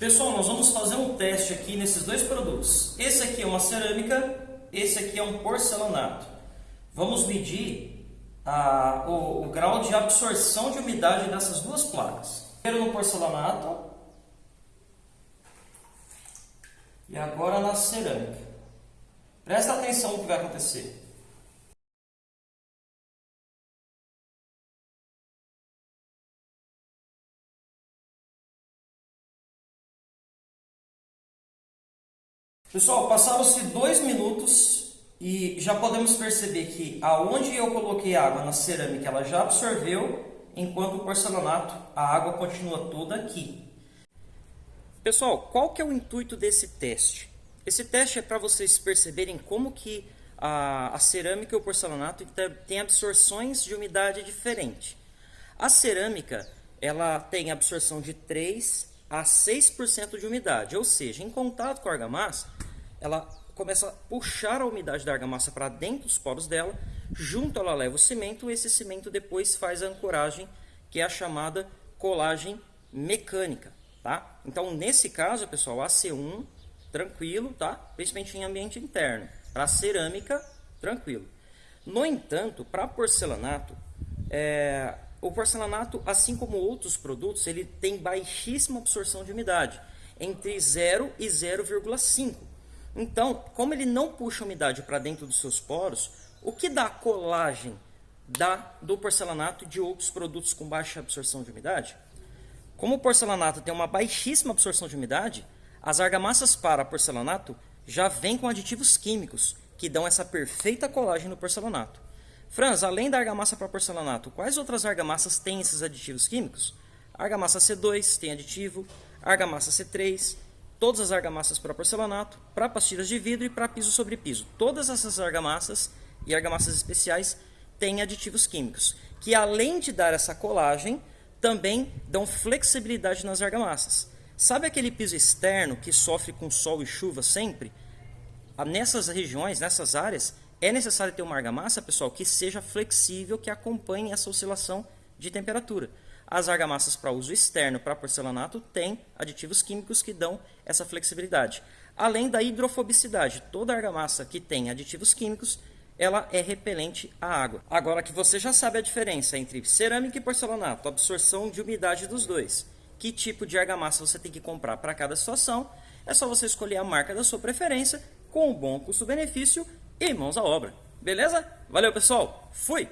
Pessoal, nós vamos fazer um teste aqui nesses dois produtos. Esse aqui é uma cerâmica, esse aqui é um porcelanato. Vamos medir a, o, o grau de absorção de umidade dessas duas placas. Primeiro no porcelanato e agora na cerâmica. Presta atenção no que vai acontecer. Pessoal, passaram-se dois minutos e já podemos perceber que aonde eu coloquei água na cerâmica, ela já absorveu, enquanto o porcelanato, a água continua toda aqui. Pessoal, qual que é o intuito desse teste? Esse teste é para vocês perceberem como que a, a cerâmica e o porcelanato têm absorções de umidade diferente. A cerâmica ela tem absorção de 3 a 6% de umidade, ou seja, em contato com a argamassa, ela começa a puxar a umidade da argamassa para dentro dos poros dela, junto ela leva o cimento, e esse cimento depois faz a ancoragem, que é a chamada colagem mecânica, tá? Então, nesse caso, pessoal, AC1, tranquilo, tá? Principalmente em ambiente interno. Para cerâmica, tranquilo. No entanto, para porcelanato, é, o porcelanato, assim como outros produtos, ele tem baixíssima absorção de umidade, entre 0 e 0,5. Então, como ele não puxa umidade para dentro dos seus poros, o que dá colagem da, do porcelanato de outros produtos com baixa absorção de umidade? Como o porcelanato tem uma baixíssima absorção de umidade, as argamassas para porcelanato já vêm com aditivos químicos que dão essa perfeita colagem no porcelanato. Franz, além da argamassa para porcelanato, quais outras argamassas têm esses aditivos químicos? Argamassa C2 tem aditivo, argamassa C3, todas as argamassas para porcelanato, para pastilhas de vidro e para piso sobre piso. Todas essas argamassas e argamassas especiais têm aditivos químicos, que além de dar essa colagem, também dão flexibilidade nas argamassas. Sabe aquele piso externo que sofre com sol e chuva sempre? Nessas regiões, nessas áreas, é necessário ter uma argamassa, pessoal, que seja flexível, que acompanhe essa oscilação de temperatura. As argamassas para uso externo, para porcelanato, têm aditivos químicos que dão essa flexibilidade. Além da hidrofobicidade, toda argamassa que tem aditivos químicos, ela é repelente à água. Agora que você já sabe a diferença entre cerâmica e porcelanato, absorção de umidade dos dois, que tipo de argamassa você tem que comprar para cada situação, é só você escolher a marca da sua preferência com um bom custo-benefício e mãos à obra. Beleza? Valeu, pessoal. Fui!